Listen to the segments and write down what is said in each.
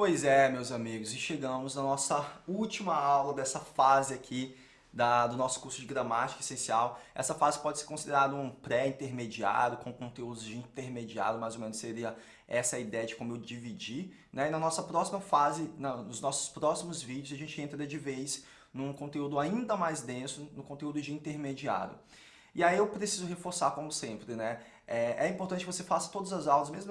Pois é, meus amigos, e chegamos na nossa última aula dessa fase aqui da, do nosso curso de gramática essencial. Essa fase pode ser considerada um pré-intermediário, com conteúdos de intermediário, mais ou menos seria essa ideia de como eu dividir. Né? E na nossa próxima fase, na, nos nossos próximos vídeos, a gente entra de vez num conteúdo ainda mais denso, no conteúdo de intermediário. E aí eu preciso reforçar, como sempre, né? É, é importante que você faça todas as aulas, mesmo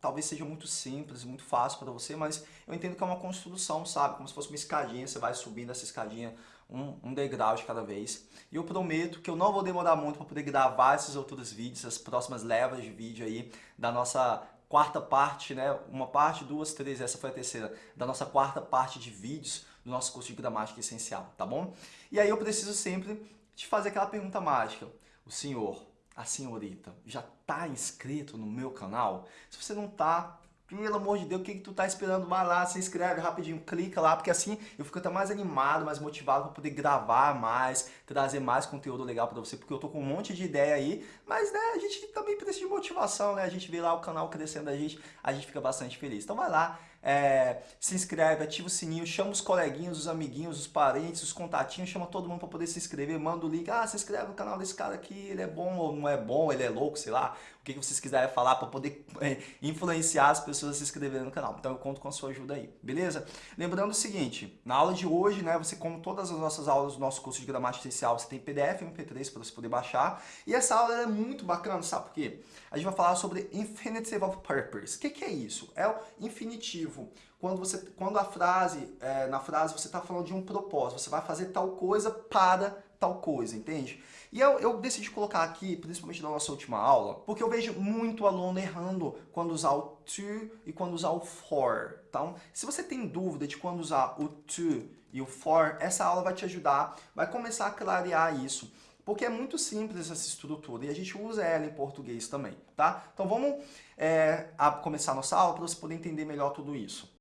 talvez seja muito simples, muito fácil para você, mas eu entendo que é uma construção, sabe? Como se fosse uma escadinha, você vai subindo essa escadinha um, um degrau de cada vez. E eu prometo que eu não vou demorar muito para poder gravar esses outros vídeos, as próximas levas de vídeo aí da nossa quarta parte, né? Uma parte, duas, três, essa foi a terceira, da nossa quarta parte de vídeos do nosso curso de gramática essencial, tá bom? E aí eu preciso sempre te fazer aquela pergunta mágica. O senhor a senhorita já está inscrito no meu canal? Se você não está, pelo amor de Deus, o que, que tu tá esperando? Vai lá, se inscreve rapidinho, clica lá, porque assim eu fico até mais animado, mais motivado para poder gravar mais, trazer mais conteúdo legal para você, porque eu tô com um monte de ideia aí, mas né, a gente também precisa de motivação, né? A gente vê lá o canal crescendo a gente, a gente fica bastante feliz. Então vai lá, é, se inscreve, ativa o sininho, chama os coleguinhas, os amiguinhos, os parentes, os contatinhos, chama todo mundo para poder se inscrever, manda o link, ah, se inscreve no canal desse cara aqui, ele é bom ou não é bom, ele é louco, sei lá, o que, vocês quiserem falar para poder é, influenciar as pessoas a se inscreverem no canal. Então eu conto com a sua ajuda aí, beleza? Lembrando o seguinte, na aula de hoje, né, você como todas as nossas aulas do nosso curso de gramática essencial, você tem PDF e MP3 para você poder baixar, e essa aula é muito bacana, sabe por quê? A gente vai falar sobre infinitive of purpose. O que, que é isso? É o infinitivo quando, você, quando a frase, é, na frase você está falando de um propósito, você vai fazer tal coisa para tal coisa, entende? E eu, eu, decidi colocar aqui, principalmente na nossa última aula, porque eu vejo muito aluno errando quando usar o to e quando usar o for. Então, se você tem dúvida de quando usar o to e o for, essa aula vai te ajudar, vai começar a clarear isso. Porque é muito simples essa estrutura e a gente usa ela em português também, tá? Então vamos é, começar nossa aula para você poder entender melhor tudo isso.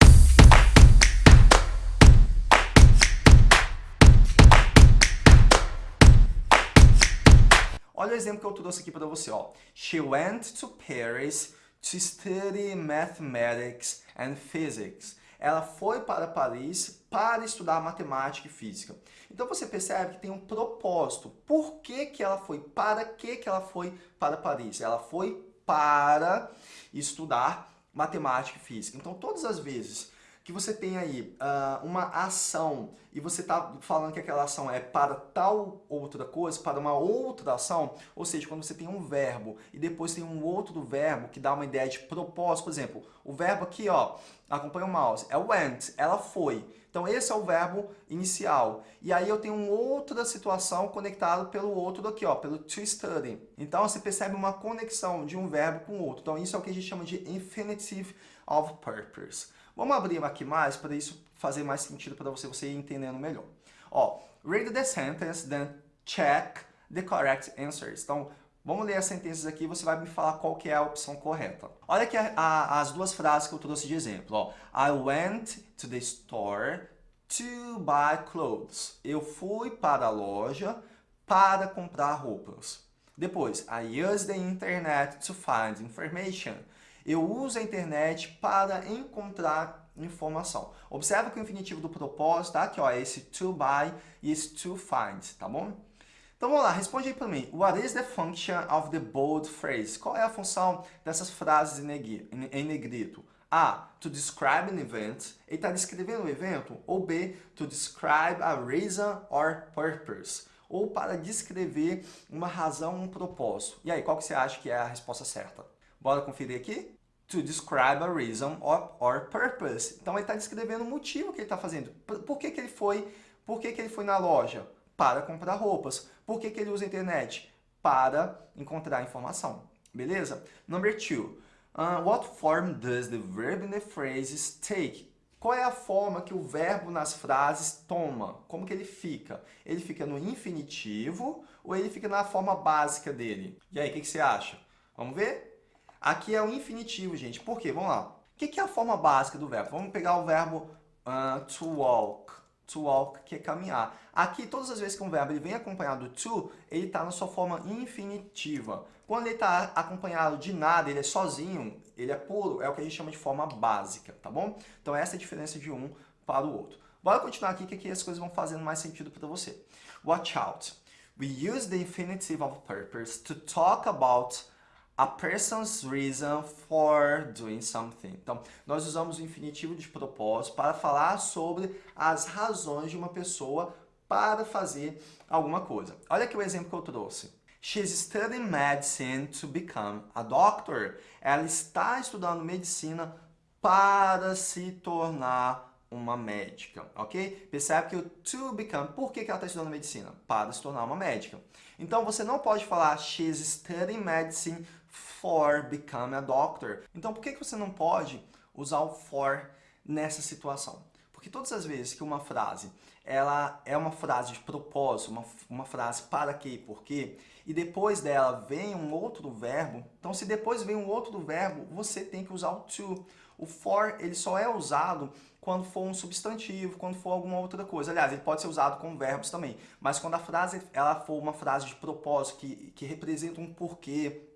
Olha o exemplo que eu trouxe aqui para você. Ó. She went to Paris to study mathematics and physics. Ela foi para Paris para estudar matemática e física. Então você percebe que tem um propósito. Por que, que ela foi? Para que, que ela foi para Paris? Ela foi para estudar matemática e física. Então todas as vezes que você tem aí uh, uma ação e você está falando que aquela ação é para tal outra coisa, para uma outra ação, ou seja, quando você tem um verbo e depois tem um outro verbo que dá uma ideia de propósito, por exemplo, o verbo aqui, ó, acompanha o mouse, é went, ela foi. Então esse é o verbo inicial. E aí eu tenho outra situação conectada pelo outro aqui, ó, pelo to study. Então você percebe uma conexão de um verbo com o outro. Então isso é o que a gente chama de infinitive of purpose. Vamos abrir aqui mais para isso fazer mais sentido para você, você ir entendendo melhor. Ó, read the sentence, then check the correct answers. Então, vamos ler as sentenças aqui e você vai me falar qual que é a opção correta. Olha aqui a, a, as duas frases que eu trouxe de exemplo. Ó. I went to the store to buy clothes. Eu fui para a loja para comprar roupas. Depois, I used the internet to find information. Eu uso a internet para encontrar informação. Observa que o infinitivo do propósito tá aqui, ó, é esse to buy e esse to find, tá bom? Então vamos lá, responde aí para mim. What is the function of the bold phrase? Qual é a função dessas frases em negrito? A. To describe an event. Ele está descrevendo um evento. Ou B. To describe a reason or purpose. Ou para descrever uma razão, um propósito. E aí, qual que você acha que é a resposta certa? Bora conferir aqui? To describe a reason or, or purpose. Então ele está descrevendo o motivo que ele está fazendo. Por que, que ele foi? Por que, que ele foi na loja? Para comprar roupas. Por que, que ele usa a internet? Para encontrar informação. Beleza? Number two. Uh, what form does the verb in the phrases take? Qual é a forma que o verbo nas frases toma? Como que ele fica? Ele fica no infinitivo ou ele fica na forma básica dele? E aí, o que, que você acha? Vamos ver? Aqui é o infinitivo, gente. Por quê? Vamos lá. O que é a forma básica do verbo? Vamos pegar o verbo uh, to walk. To walk, que é caminhar. Aqui, todas as vezes que um verbo ele vem acompanhado do to, ele está na sua forma infinitiva. Quando ele está acompanhado de nada, ele é sozinho, ele é puro, é o que a gente chama de forma básica, tá bom? Então essa é a diferença de um para o outro. Bora continuar aqui que aqui as coisas vão fazendo mais sentido para você. Watch out. We use the infinitive of purpose to talk about a person's reason for doing something. Então, nós usamos o infinitivo de propósito para falar sobre as razões de uma pessoa para fazer alguma coisa. Olha aqui o exemplo que eu trouxe. She's studying medicine to become a doctor. Ela está estudando medicina para se tornar uma médica, ok? Percebe que o to become, por que, ela está estudando medicina? Para se tornar uma médica. Então, você não pode falar she's studying medicine for become a doctor. Então, por que, você não pode usar o for nessa situação? Porque todas as vezes que uma frase ela é uma frase de propósito, uma, uma frase para quê e por quê, e depois dela vem um outro verbo, então se depois vem um outro verbo, você tem que usar o to. O for, ele só é usado quando for um substantivo, quando for alguma outra coisa. Aliás, ele pode ser usado com verbos também, mas quando a frase ela for uma frase de propósito, que, que representa um porquê,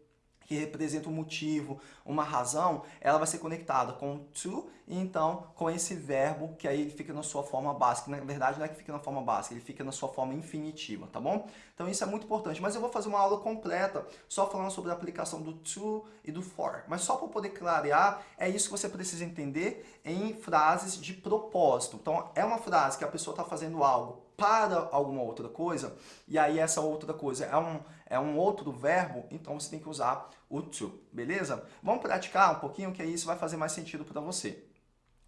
que representa um motivo, uma razão, ela vai ser conectada com to e então com esse verbo que aí ele fica na sua forma básica. Na verdade não é que fica na forma básica, ele fica na sua forma infinitiva, tá bom? Então isso é muito importante, mas eu vou fazer uma aula completa só falando sobre a aplicação do to e do for. Mas só para poder clarear, é isso que você precisa entender em frases de propósito. Então é uma frase que a pessoa está fazendo algo para alguma outra coisa, e aí essa outra coisa é um, é um outro verbo, então você tem que usar o to, beleza? Vamos praticar um pouquinho, que aí isso vai fazer mais sentido para você.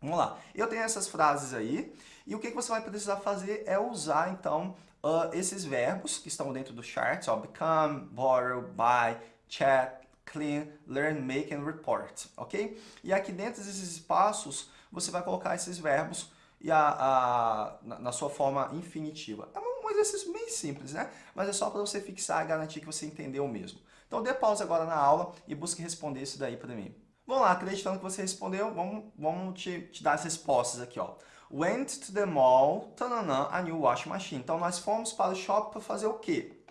Vamos lá. Eu tenho essas frases aí, e o que, você vai precisar fazer é usar, então, uh, esses verbos que estão dentro do chart, ó, become, borrow, buy, chat, clean, learn, make and report, ok? E aqui dentro desses espaços, você vai colocar esses verbos e a, a, na, na, sua forma infinitiva. É um, exercício bem simples, né? Mas é só para você fixar e garantir que você entendeu mesmo. Então dê pausa agora na aula e busque responder isso daí para mim. Vamos lá, acreditando que você respondeu, vamos, vamos te, te dar as respostas aqui. Ó. Went to the mall, tananã, a new washing machine. Então nós fomos para o shopping para fazer o quê?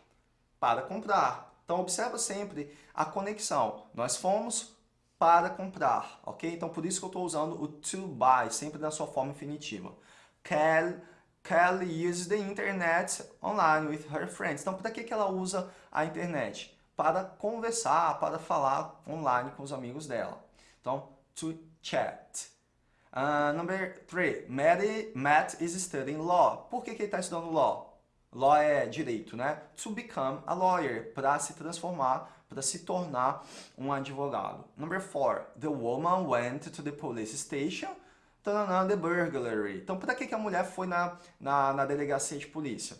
Para comprar. Então observa sempre a conexão. Nós fomos para comprar, ok? Então, por isso que eu estou usando o to buy, sempre na sua forma infinitiva. Kelly, Kelly uses the internet online with her friends. Então, para que, que ela usa a internet? Para conversar, para falar online com os amigos dela. Então, to chat. Uh, number three, Matt, Matt is studying law. Por que, que ele está estudando law? Law é direito, né? To become a lawyer, para se transformar para se tornar um advogado. Number four, the woman went to the police station the burglary. Então, para que, que a mulher foi na, na, na delegacia de polícia?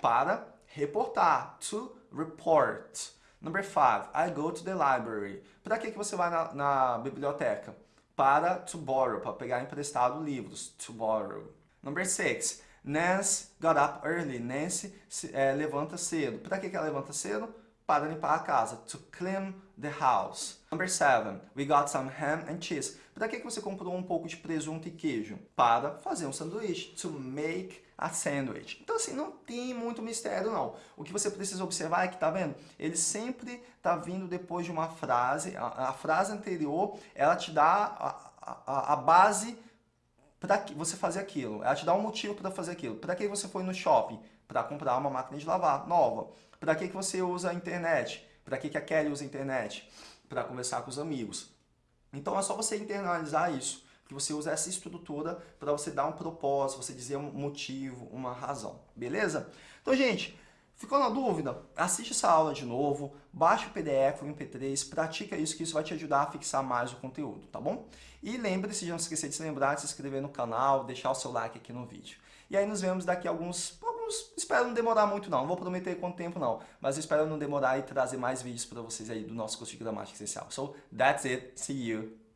Para reportar, to report. Number five, I go to the library. Para que, que você vai na, na biblioteca? Para to borrow, para pegar emprestado livros, to borrow. Number six, Nancy got up early. Nancy se, é, levanta cedo. Para que, que ela levanta cedo? Para limpar a casa. To clean the house. Number seven, we got some ham and cheese. Para que você comprou um pouco de presunto e queijo? Para fazer um sanduíche. To make a sandwich. Então assim, não tem muito mistério não. O que você precisa observar é que, tá vendo? Ele sempre tá vindo depois de uma frase. A, a frase anterior, ela te dá a, a, a base para você fazer aquilo. Ela te dá um motivo para fazer aquilo. Para que você foi no shopping? Para comprar uma máquina de lavar nova. Para que, que você usa a internet? Para que, que a Kelly usa a internet? Para conversar com os amigos. Então é só você internalizar isso, que você usa essa estrutura para você dar um propósito, você dizer um motivo, uma razão, beleza? Então, gente, ficou na dúvida? Assiste essa aula de novo, baixa o PDF, o MP3, pratica isso, que isso vai te ajudar a fixar mais o conteúdo, tá bom? E lembre-se de não esquecer de se lembrar de se inscrever no canal, deixar o seu like aqui no vídeo. E aí nos vemos daqui a alguns, alguns espero não demorar muito não, não vou prometer quanto tempo não, mas espero não demorar e trazer mais vídeos para vocês aí do nosso curso de gramática essencial. So, that's it. See you.